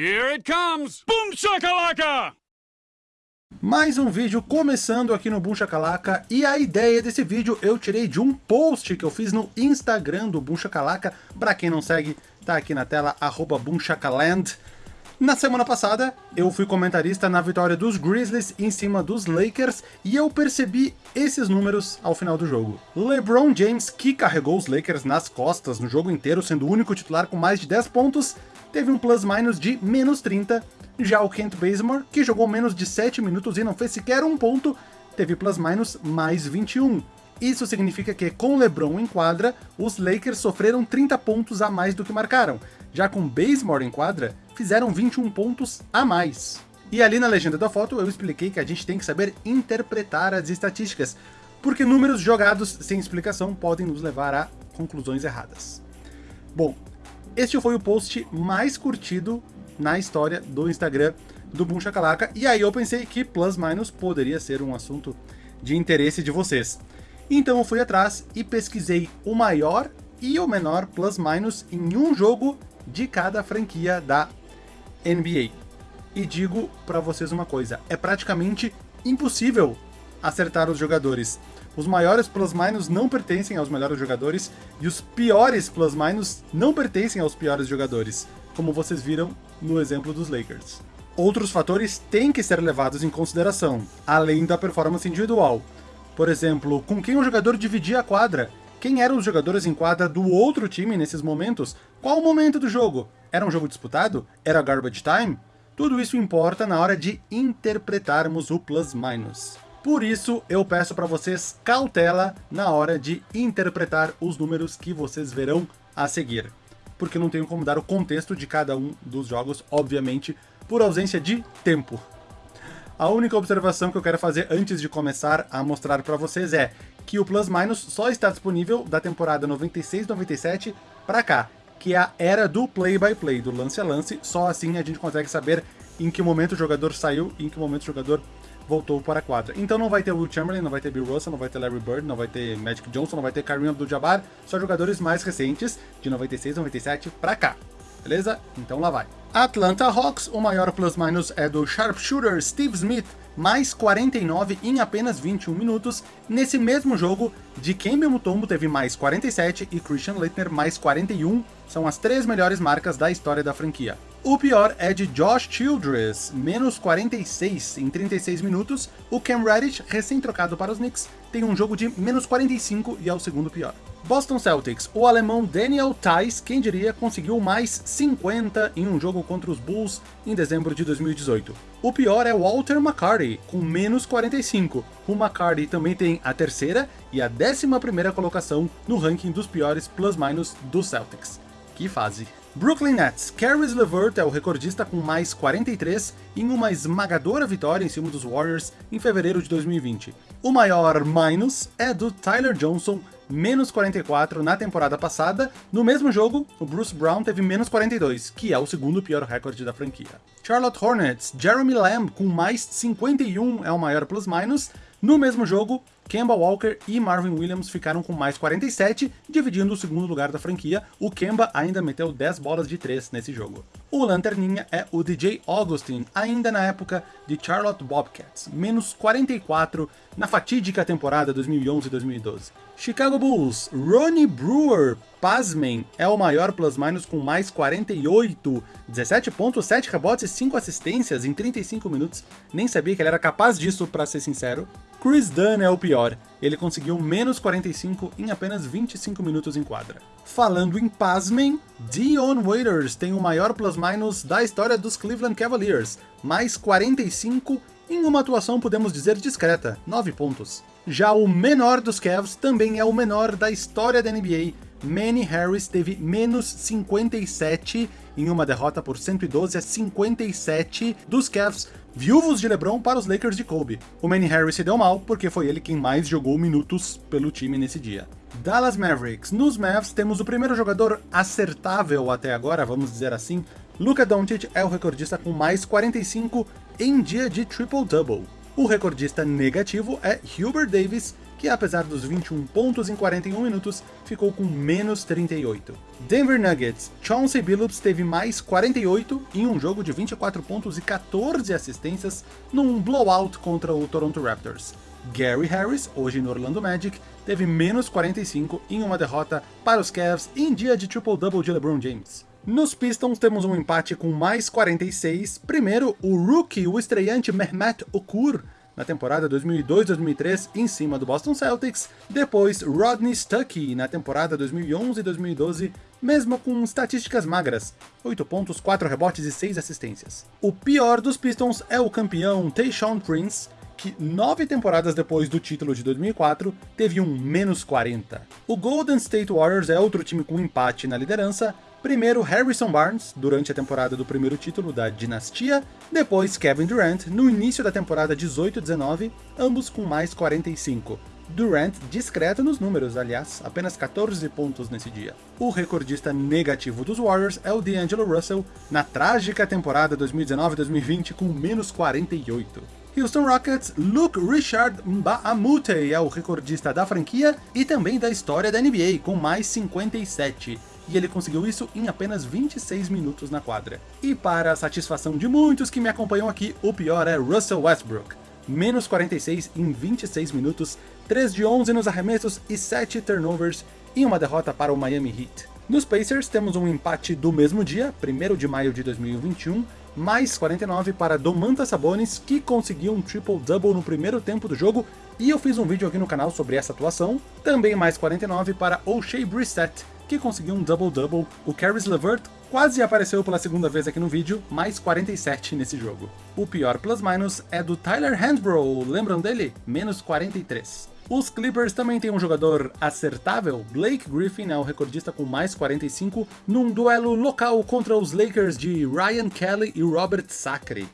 Here it comes! Boom shakalaka! Mais um vídeo começando aqui no Boom Shakalaka, e a ideia desse vídeo eu tirei de um post que eu fiz no Instagram do Boom Shakalaka, pra quem não segue, tá aqui na tela, arroba. Na semana passada, eu fui comentarista na vitória dos Grizzlies em cima dos Lakers, e eu percebi esses números ao final do jogo. LeBron James, que carregou os Lakers nas costas no jogo inteiro, sendo o único titular com mais de 10 pontos, teve um plus-minus de menos 30, já o Kent Bazemore, que jogou menos de 7 minutos e não fez sequer um ponto, teve plus-minus mais 21. Isso significa que, com LeBron em quadra, os Lakers sofreram 30 pontos a mais do que marcaram. Já com Bazemore em quadra, fizeram 21 pontos a mais. E ali na legenda da foto eu expliquei que a gente tem que saber interpretar as estatísticas, porque números jogados sem explicação podem nos levar a conclusões erradas. Bom, este foi o post mais curtido na história do Instagram do Boom Shakalaka, e aí eu pensei que plus minus poderia ser um assunto de interesse de vocês. Então eu fui atrás e pesquisei o maior e o menor plus minus em um jogo de cada franquia da NBA. E digo para vocês uma coisa, é praticamente impossível acertar os jogadores. Os maiores plus-minus não pertencem aos melhores jogadores, e os piores plus-minus não pertencem aos piores jogadores, como vocês viram no exemplo dos Lakers. Outros fatores têm que ser levados em consideração, além da performance individual. Por exemplo, com quem o jogador dividia a quadra, quem eram os jogadores em quadra do outro time nesses momentos? Qual o momento do jogo? Era um jogo disputado? Era garbage time? Tudo isso importa na hora de interpretarmos o plus-minus. Por isso, eu peço para vocês cautela na hora de interpretar os números que vocês verão a seguir. Porque não tenho como dar o contexto de cada um dos jogos, obviamente, por ausência de tempo. A única observação que eu quero fazer antes de começar a mostrar para vocês é que o Plus Minus só está disponível da temporada 96-97 para cá, que é a era do play-by-play, -play, do lance a lance, só assim a gente consegue saber em que momento o jogador saiu e em que momento o jogador voltou para a quadra. Então não vai ter Will Chamberlain, não vai ter Bill Russell, não vai ter Larry Bird, não vai ter Magic Johnson, não vai ter Kareem Abdul-Jabbar, só jogadores mais recentes, de 96, 97 para cá. Beleza? Então lá vai. Atlanta Hawks, o maior plus-minus é do sharpshooter Steve Smith, mais 49 em apenas 21 minutos. Nesse mesmo jogo, Dikembe Mutombo teve mais 47 e Christian Leitner mais 41, são as três melhores marcas da história da franquia. O pior é de Josh Childress, menos 46 em 36 minutos. O Cam Reddish, recém-trocado para os Knicks, tem um jogo de menos 45 e é o segundo pior. Boston Celtics, o alemão Daniel Theis, quem diria, conseguiu mais 50 em um jogo contra os Bulls em dezembro de 2018. O pior é Walter McCarty, com menos 45. O McCarty também tem a terceira e a décima primeira colocação no ranking dos piores plus-minus do Celtics. Que fase! Brooklyn Nets, Caris LeVert é o recordista com mais 43 em uma esmagadora vitória em cima dos Warriors em fevereiro de 2020. O maior minus é do Tyler Johnson, menos 44 na temporada passada. No mesmo jogo, o Bruce Brown teve menos 42, que é o segundo pior recorde da franquia. Charlotte Hornets, Jeremy Lamb com mais 51 é o maior plus-minus. No mesmo jogo, Kemba Walker e Marvin Williams ficaram com mais 47, dividindo o segundo lugar da franquia. O Kemba ainda meteu 10 bolas de 3 nesse jogo. O lanterninha é o DJ Augustin, ainda na época de Charlotte Bobcats, menos 44 na fatídica temporada 2011-2012. Chicago Bulls, Ronnie Brewer, pasmem, é o maior plus-minus com mais 48, 17 pontos, 7 rebotes e 5 assistências em 35 minutos. Nem sabia que ele era capaz disso, pra ser sincero. Chris Dunn é o pior, ele conseguiu menos 45 em apenas 25 minutos em quadra. Falando em pasmem, Dion Waiters tem o maior plus-minus da história dos Cleveland Cavaliers, mais 45 em uma atuação podemos dizer discreta, 9 pontos. Já o menor dos Cavs também é o menor da história da NBA, Manny Harris teve menos 57 em uma derrota por 112 a 57 dos Cavs, viúvos de LeBron para os Lakers de Kobe. O Manny Harris se deu mal porque foi ele quem mais jogou minutos pelo time nesse dia. Dallas Mavericks. Nos Mavs temos o primeiro jogador acertável até agora, vamos dizer assim. Luka Doncic é o recordista com mais 45 em dia de triple-double. O recordista negativo é Hubert Davis, que apesar dos 21 pontos em 41 minutos, ficou com menos 38. Denver Nuggets, Chauncey Billups teve mais 48 em um jogo de 24 pontos e 14 assistências num blowout contra o Toronto Raptors. Gary Harris, hoje no Orlando Magic, teve menos 45 em uma derrota para os Cavs em dia de triple-double de LeBron James. Nos Pistons temos um empate com mais 46, primeiro o rookie, o estreante Mehmet Okur, na temporada 2002-2003 em cima do Boston Celtics, depois Rodney Stuckey na temporada 2011-2012, mesmo com estatísticas magras, 8 pontos, 4 rebotes e 6 assistências. O pior dos Pistons é o campeão Tayshaun Prince, que nove temporadas depois do título de 2004, teve um menos 40. O Golden State Warriors é outro time com empate na liderança, Primeiro Harrison Barnes, durante a temporada do primeiro título da dinastia, depois Kevin Durant, no início da temporada 18-19, ambos com mais 45. Durant discreto nos números, aliás, apenas 14 pontos nesse dia. O recordista negativo dos Warriors é o D'Angelo Russell, na trágica temporada 2019-2020 com menos 48. Houston Rockets, Luke Richard Mbamute é o recordista da franquia e também da história da NBA, com mais 57 e ele conseguiu isso em apenas 26 minutos na quadra. E para a satisfação de muitos que me acompanham aqui, o pior é Russell Westbrook. Menos 46 em 26 minutos, 3 de 11 nos arremessos e 7 turnovers em uma derrota para o Miami Heat. Nos Pacers temos um empate do mesmo dia, 1 de maio de 2021, mais 49 para Domantas Sabonis, que conseguiu um triple-double no primeiro tempo do jogo, e eu fiz um vídeo aqui no canal sobre essa atuação. Também mais 49 para O'Shea Brissett, que conseguiu um double-double. O Caris LeVert quase apareceu pela segunda vez aqui no vídeo, mais 47 nesse jogo. O pior plus-minus é do Tyler Handbrough, lembram dele? Menos 43. Os Clippers também têm um jogador acertável, Blake Griffin é o recordista com mais 45, num duelo local contra os Lakers de Ryan Kelly e Robert Sacre.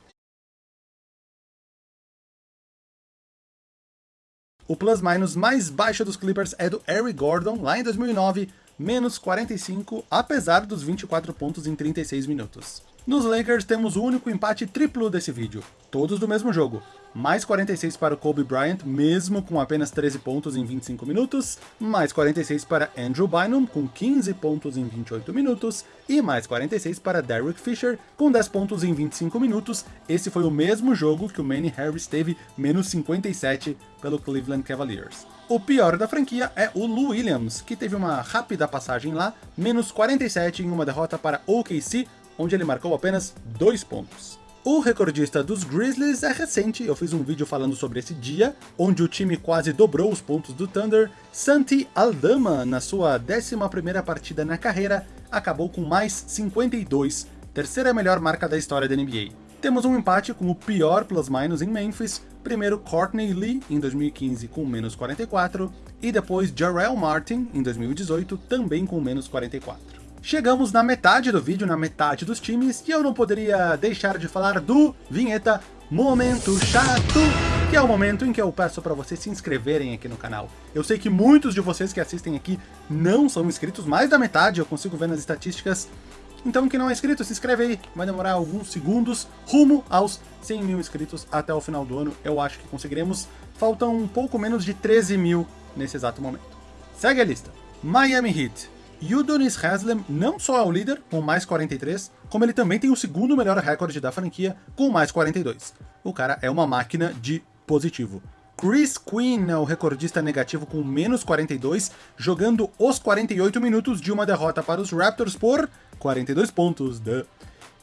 O plus-minus mais baixo dos Clippers é do Eric Gordon, lá em 2009, menos 45, apesar dos 24 pontos em 36 minutos. Nos Lakers temos o único empate triplo desse vídeo, todos do mesmo jogo. Mais 46 para o Kobe Bryant, mesmo com apenas 13 pontos em 25 minutos, mais 46 para Andrew Bynum, com 15 pontos em 28 minutos, e mais 46 para Derek Fisher, com 10 pontos em 25 minutos. Esse foi o mesmo jogo que o Manny Harris teve menos 57 pelo Cleveland Cavaliers. O pior da franquia é o Lou Williams, que teve uma rápida passagem lá, menos 47 em uma derrota para OKC, onde ele marcou apenas 2 pontos. O recordista dos Grizzlies é recente, eu fiz um vídeo falando sobre esse dia, onde o time quase dobrou os pontos do Thunder. Santi Aldama, na sua 11ª partida na carreira, acabou com mais 52, terceira melhor marca da história da NBA. Temos um empate com o pior plus-minus em Memphis, primeiro Courtney Lee em 2015 com menos 44, e depois Jarrell Martin em 2018 também com menos 44. Chegamos na metade do vídeo, na metade dos times, e eu não poderia deixar de falar do vinheta Momento Chato, que é o momento em que eu peço para vocês se inscreverem aqui no canal. Eu sei que muitos de vocês que assistem aqui não são inscritos, mais da metade eu consigo ver nas estatísticas, então quem não é inscrito, se inscreve aí, vai demorar alguns segundos, rumo aos 100 mil inscritos até o final do ano, eu acho que conseguiremos. Faltam um pouco menos de 13 mil nesse exato momento. Segue a lista. Miami Heat. Udonis Haslem não só é o líder, com mais 43, como ele também tem o segundo melhor recorde da franquia, com mais 42. O cara é uma máquina de positivo. Chris Quinn é o recordista negativo com menos 42, jogando os 48 minutos de uma derrota para os Raptors por 42 pontos. Duh.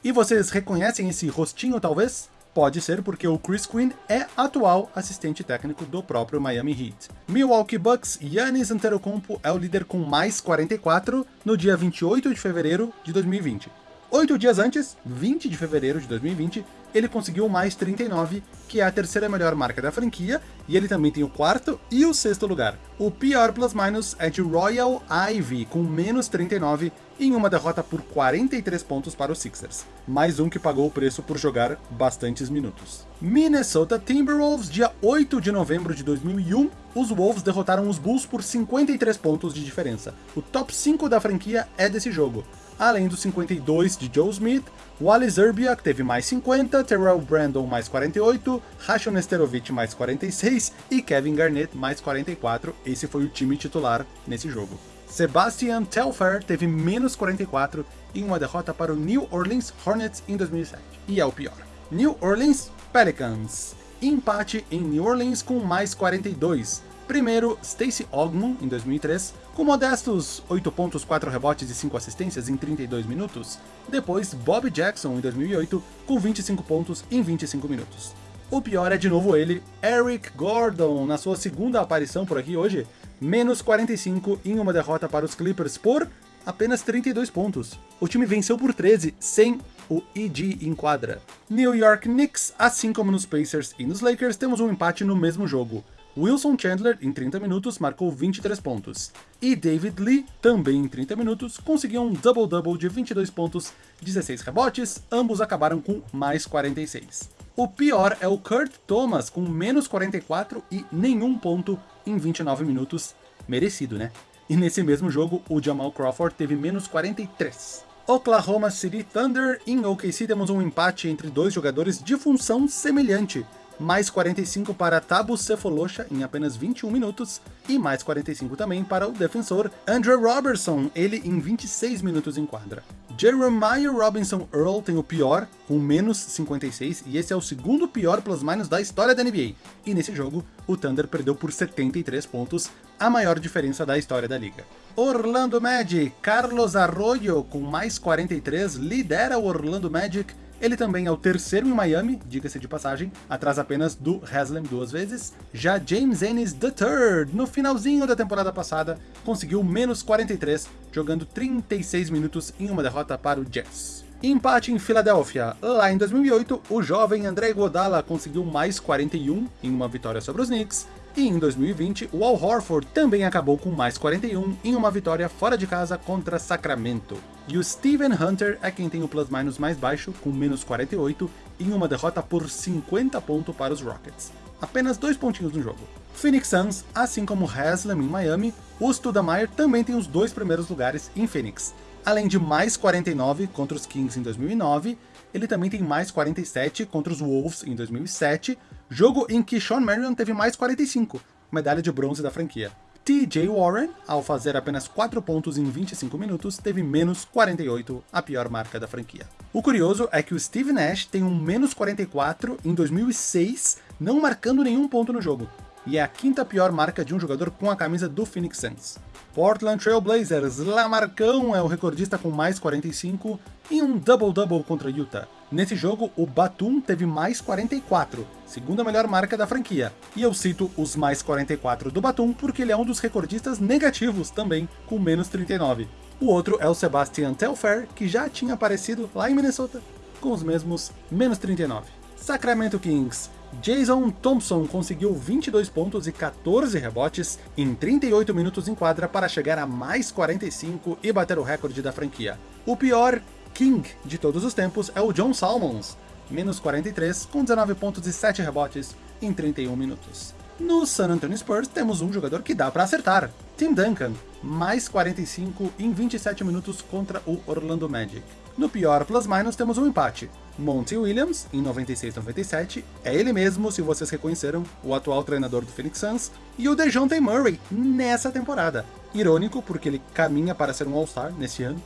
E vocês reconhecem esse rostinho, talvez? Pode ser porque o Chris Quinn é atual assistente técnico do próprio Miami Heat. Milwaukee Bucks, Giannis Antetokounmpo é o líder com mais 44 no dia 28 de fevereiro de 2020. Oito dias antes, 20 de fevereiro de 2020, ele conseguiu mais 39, que é a terceira melhor marca da franquia, e ele também tem o quarto e o sexto lugar. O pior plus-minus é de Royal Ivy, com menos 39, em uma derrota por 43 pontos para os Sixers. Mais um que pagou o preço por jogar bastantes minutos. Minnesota Timberwolves, dia 8 de novembro de 2001, os Wolves derrotaram os Bulls por 53 pontos de diferença. O top 5 da franquia é desse jogo. Além dos 52 de Joe Smith, Wally Zerbiak teve mais 50, Terrell Brandon mais 48, Rashon Nesterovic mais 46 e Kevin Garnett mais 44. Esse foi o time titular nesse jogo. Sebastian Telfair teve menos 44 em uma derrota para o New Orleans Hornets em 2007. E é o pior. New Orleans Pelicans. Empate em New Orleans com mais 42. Primeiro, Stacey Ogmon, em 2003, com modestos 8 pontos, 4 rebotes e 5 assistências em 32 minutos. Depois, Bob Jackson, em 2008, com 25 pontos em 25 minutos. O pior é de novo ele, Eric Gordon, na sua segunda aparição por aqui hoje, menos 45 em uma derrota para os Clippers por apenas 32 pontos. O time venceu por 13, sem o EG em quadra. New York Knicks, assim como nos Pacers e nos Lakers, temos um empate no mesmo jogo. Wilson Chandler, em 30 minutos, marcou 23 pontos. E David Lee, também em 30 minutos, conseguiu um double-double de 22 pontos, 16 rebotes, ambos acabaram com mais 46. O pior é o Kurt Thomas, com menos 44 e nenhum ponto em 29 minutos. Merecido, né? E nesse mesmo jogo, o Jamal Crawford teve menos 43. Oklahoma City Thunder, em OKC temos um empate entre dois jogadores de função semelhante, mais 45 para Tabu Cephalosha em apenas 21 minutos, e mais 45 também para o defensor Andrew Robertson, ele em 26 minutos em quadra. Jeremiah Robinson Earl tem o pior, com menos 56, e esse é o segundo pior plus-minus da história da NBA. E nesse jogo, o Thunder perdeu por 73 pontos, a maior diferença da história da liga. Orlando Magic, Carlos Arroyo com mais 43 lidera o Orlando Magic ele também é o terceiro em Miami, diga-se de passagem, atrás apenas do Haslem duas vezes. Já James Ennis III, no finalzinho da temporada passada, conseguiu menos 43, jogando 36 minutos em uma derrota para o Jazz. Empate em Filadélfia. Lá em 2008, o jovem André Iguodala conseguiu mais 41 em uma vitória sobre os Knicks, e em 2020, o Al Horford também acabou com mais 41 em uma vitória fora de casa contra Sacramento. E o Steven Hunter é quem tem o plus-minus mais baixo, com menos 48, em uma derrota por 50 pontos para os Rockets. Apenas dois pontinhos no jogo. Phoenix Suns, assim como Haslem em Miami, o Studamayer também tem os dois primeiros lugares em Phoenix. Além de mais 49 contra os Kings em 2009, ele também tem mais 47 contra os Wolves em 2007, jogo em que Sean Marion teve mais 45, medalha de bronze da franquia. TJ Warren, ao fazer apenas 4 pontos em 25 minutos, teve menos 48, a pior marca da franquia. O curioso é que o Steve Nash tem um menos 44 em 2006, não marcando nenhum ponto no jogo, e é a quinta pior marca de um jogador com a camisa do Phoenix Suns. Portland Trail Blazers, Lamarcão é o recordista com mais 45 em um double-double contra Utah. Nesse jogo, o Batum teve mais 44, segunda melhor marca da franquia. E eu cito os mais 44 do Batum porque ele é um dos recordistas negativos também, com menos 39. O outro é o Sebastian Telfair, que já tinha aparecido lá em Minnesota, com os mesmos menos 39. Sacramento Kings. Jason Thompson conseguiu 22 pontos e 14 rebotes em 38 minutos em quadra para chegar a mais 45 e bater o recorde da franquia. O pior King de todos os tempos é o John Salmons, menos 43, com 19 pontos e 7 rebotes em 31 minutos. No San Antonio Spurs temos um jogador que dá para acertar, Tim Duncan, mais 45 em 27 minutos contra o Orlando Magic. No pior plus-minus temos um empate, Monty Williams, em 96-97, é ele mesmo, se vocês reconheceram, o atual treinador do Phoenix Suns, e o DeJounte Murray nessa temporada. Irônico, porque ele caminha para ser um All-Star nesse ano,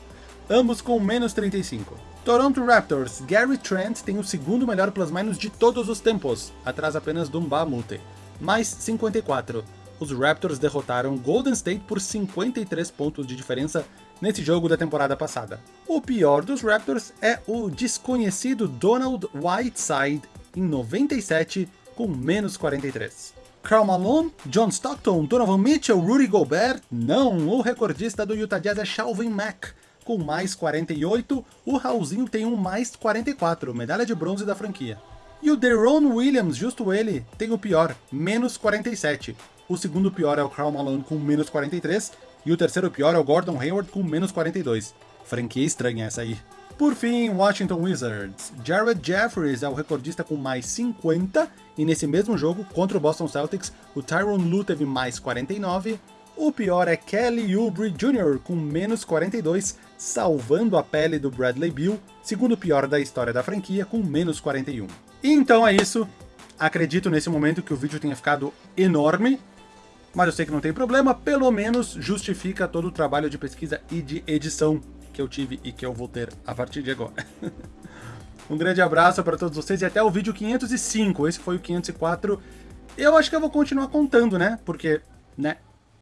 ambos com menos 35. Toronto Raptors, Gary Trent tem o segundo melhor plus-minus de todos os tempos, atrás apenas do Mbamute, mais 54. Os Raptors derrotaram Golden State por 53 pontos de diferença nesse jogo da temporada passada. O pior dos Raptors é o desconhecido Donald Whiteside em 97 com menos 43. Karl Malone, John Stockton, Donovan Mitchell, Rudy Gobert, não, o recordista do Utah Jazz é Shalvin Mack, com mais 48, o Raulzinho tem um mais 44, medalha de bronze da franquia. E o Deron Williams, justo ele, tem o pior, menos 47. O segundo pior é o Karl Malone com menos 43, e o terceiro pior é o Gordon Hayward com menos 42. Franquia estranha essa aí. Por fim, Washington Wizards. Jared Jeffries é o recordista com mais 50, e nesse mesmo jogo, contra o Boston Celtics, o Tyron Lue teve mais 49, o pior é Kelly Oubre Jr. com menos 42, salvando a pele do Bradley Bill, segundo pior da história da franquia, com menos 41. Então é isso. Acredito nesse momento que o vídeo tenha ficado enorme, mas eu sei que não tem problema, pelo menos justifica todo o trabalho de pesquisa e de edição que eu tive e que eu vou ter a partir de agora. um grande abraço para todos vocês e até o vídeo 505. Esse foi o 504. Eu acho que eu vou continuar contando, né? Porque, né?